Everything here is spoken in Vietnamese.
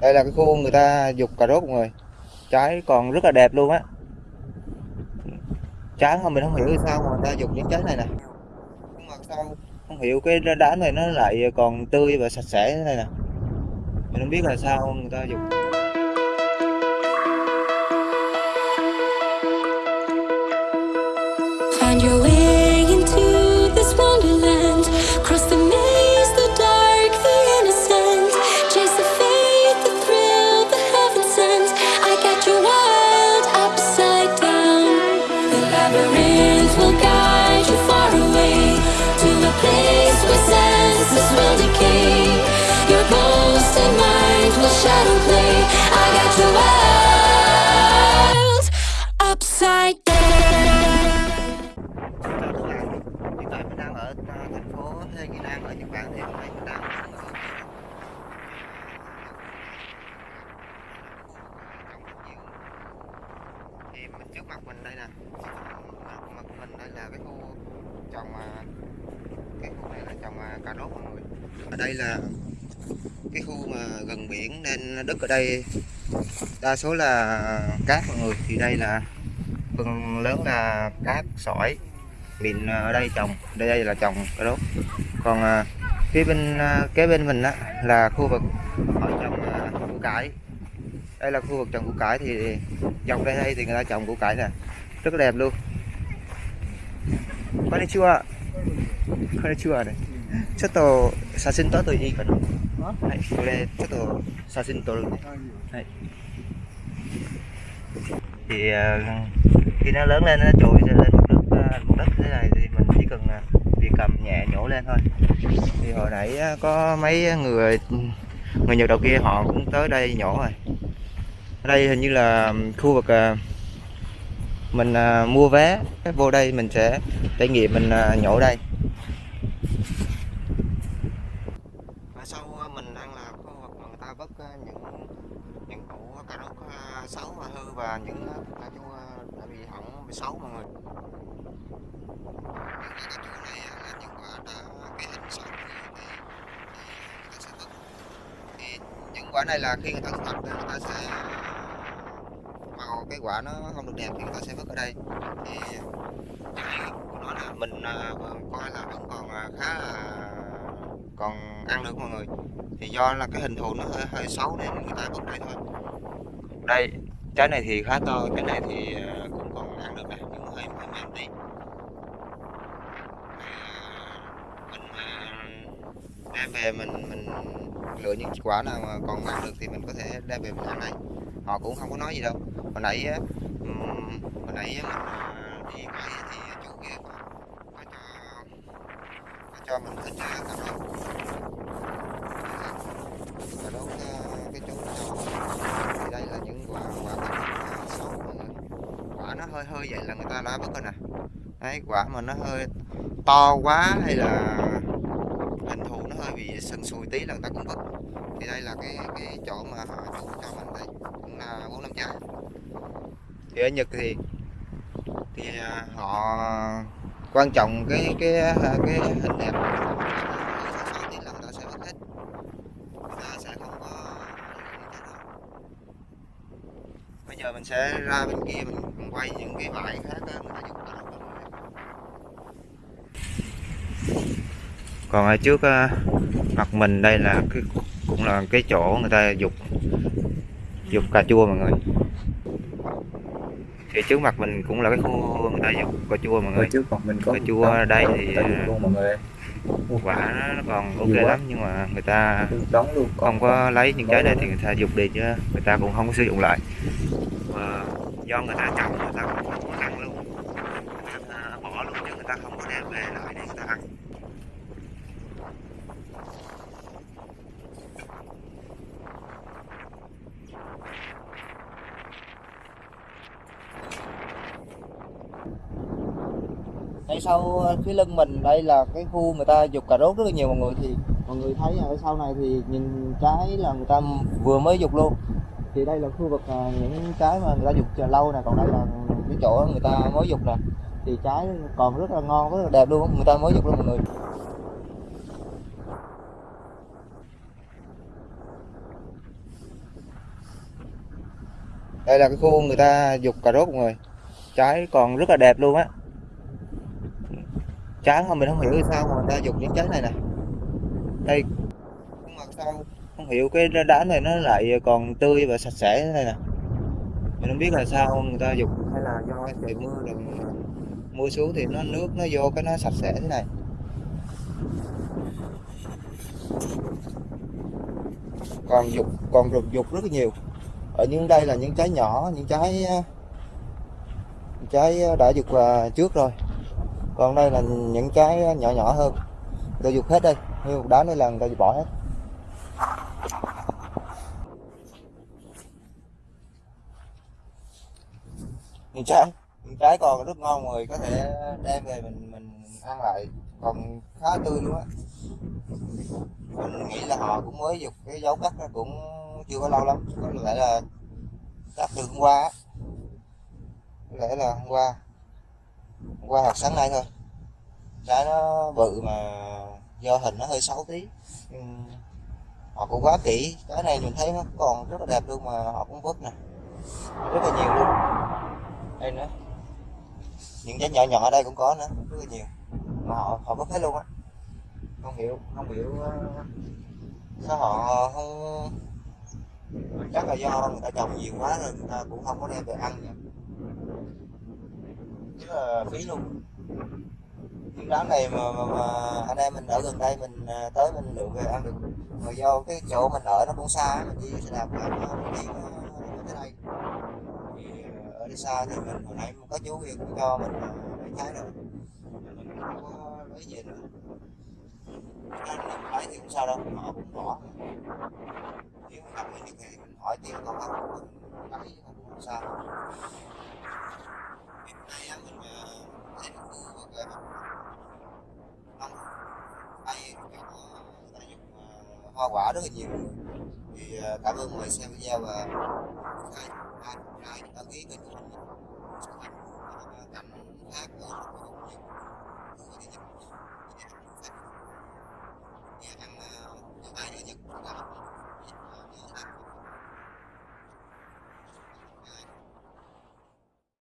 đây là cái khu người ta dục cà rốt mọi người. Trái còn rất là đẹp luôn á. Trái mà mình không hiểu sao mà người ta dục những trái này nè. Nhưng mà sao không hiểu cái đá này nó lại còn tươi và sạch sẽ thế này nè. Mình không biết là sao người ta dục. Find your way thì mình đang ở thì mình trước mặt mình đây nè mặt mặt mình đây là cái khu trồng cái khu này là trồng cà rốt mọi người ở đây là cái khu mà gần biển nên đất ở đây đa số là cát mọi người thì đây là phần lớn là cát sỏi mịn ở đây trồng đây đây là trồng cà rốt còn phía bên à, kế bên mình á là khu vực họ trồng à, củ cải đây là khu vực trồng củ cải thì dọc đây đây thì người ta trồng củ cải nè rất là đẹp luôn konnichiwa konnichiwa này ちょっと写真撮っていいかなはいこれちょっと写真撮るねはい thì à, khi nó lớn lên nó trồi lên mặt nước à, mặt đất thế này thì lên thôi. Thì hồi nãy có mấy người người Nhật đầu kia họ cũng tới đây nhổ rồi. Ở đây hình như là khu vực à, mình à, mua vé, vô đây mình sẽ trải nghiệm, mình à, nhổ đây. Và sau mình đang là khu vực mà người ta vứt những những củ cà rốt xấu và hư và những cà chua đã bị hỏng bị xấu mọi người những quả cà chua này á, là những quả đã cái hình xấu thì, thì, thì người ta sẽ vớt thì những quả này là khi người ta thu hoạch thì người ta sẽ ờ, màu cái quả nó không được đẹp thì người ta sẽ vứt ở đây. Thì của nó là mình coi là vẫn còn ờ, khá là còn ăn được mọi người. Thì do là cái hình thù nó hơi hơi xấu nên người ta vứt đây thôi. Đây, trái này thì khá to cái này thì ờ, cũng còn ăn được này, nhưng hơi hơi mềm đi mình đem về mình mình lựa những quả nào mà còn ăn được thì mình có thể đem về mình ăn đây họ cũng không có nói gì đâu. Hồi nãy um, hồi nãy mình à, đi quay thì chủ kia có, có cho có cho mình thịt à, cà rốt. Cà rốt à, cái chỗ nó thì đây là những quả quả xấu mọi người. Quả nó hơi hơi vậy là người ta đã mất rồi nè đấy quả mà nó hơi to quá hay là hình thù nó hơi bị sần sùi tí là người ta cũng vứt thì đây là cái cái chỗ mà họ chủ cho mình đây cũng là bốn năm trái. Thì ở Nhật thì thì à, họ quan trọng cái cái à, cái hình đẹp bây giờ mình sẽ ra bên kia mình quay những cái bãi khác đó, người ta dùng cà còn ở trước à, mặt mình đây là cái cũng là cái chỗ người ta dục dục cà chua mọi người. Thì trước mặt mình cũng là cái khu người ta dục cà chua mọi ở người trước mặt mình có cà chua đống- đây thì vì luôn mọi người. Quả nó còn ok lắm nhưng mà người ta đóng luôn không có lấy những trái này thì người ta dục đi chứ người ta cũng không có sử dụng lại. Và do người ta trồng người ta cũng không có ăn luôn. Người ta bỏ luôn chứ người ta không có đem về lại để người ta ăn sau ờ, phía lưng mình, đây là cái khu người ta dục cà rốt rất là nhiều, mọi người thì, mọi người thấy ở sau này thì nhìn trái là người ta vừa mới dục luôn. Thì đây là khu vực ờ, những trái mà người ta dục chờ lâu nè, còn đây là cái chỗ người ta mới dục nè. Thì trái còn rất là ngon, rất là đẹp luôn người ta mới dục luôn mọi người. Đây là cái khu người ta dục cà rốt mọi người. Trái còn rất là đẹp luôn á trái không mình không hiểu sao mà người ta dùng những trái này nè. Đây nhưng mà sao? Không hiểu, cái đá này nó lại còn tươi và sạch sẽ thế này nè. Mình không biết là sao người ta dùng, hay là do trời mưa rồi mưa xuống thì nó, nước nó vô cái nó sạch sẽ thế này. Còn dục, còn rục dục rất là nhiều. Ở những, đây là những trái nhỏ, những trái trái đã dục à, trước rồi còn đây là những trái nhỏ nhỏ hơn. Tôi dục hết đây. Như một đá này là người ta bỏ hết. Những trái những trái còn rất ngon, người có thể đem về mình mình ăn lại. Còn khá tươi luôn á. Mình nghĩ là họ cũng mới dục cái dấu cắt cũng chưa có lâu lắm. Có lẽ là cắt từ hôm qua có lẽ là hôm qua qua học sáng nay thôi. Trái nó bự mà do hình nó hơi xấu tí. Họ cũng quá kỹ. Cái này mình thấy nó còn rất là đẹp luôn mà họ cũng vứt nè. Rất là nhiều luôn. Đây nữa. Những trái nhỏ nhỏ ở đây cũng có nữa. Rất là nhiều. Mà họ họ vứt hết luôn á. Không hiểu không hiểu ờ, sao họ không chắc là do người ta trồng nhiều quá rồi, người ta cũng không có đem về ăn nữa rất là phí luôn. Những đám này mà, mà, mà anh em mình ở gần đây mình à, tới mình lượm về ăn được. Mà do cái chỗ mình ở nó cũng xa mình đi xe đạp nó đi tới đây. Thì à, ở đi xa thì mình hồi nãy có chú kia cũng cho mình à, lấy trái rồi. Mình không có lấy về nữa. Anh mình lấy thì cũng sao đâu họ cũng bỏ. Nếu gặp mình thì mình hỏi tiền còn không mình lấy không sao cái này mình lấy một khu về không đây ta dùng hoa quả rất là nhiều. Thì à, cảm ơn mọi người xem video và đăng ký kênh của mình.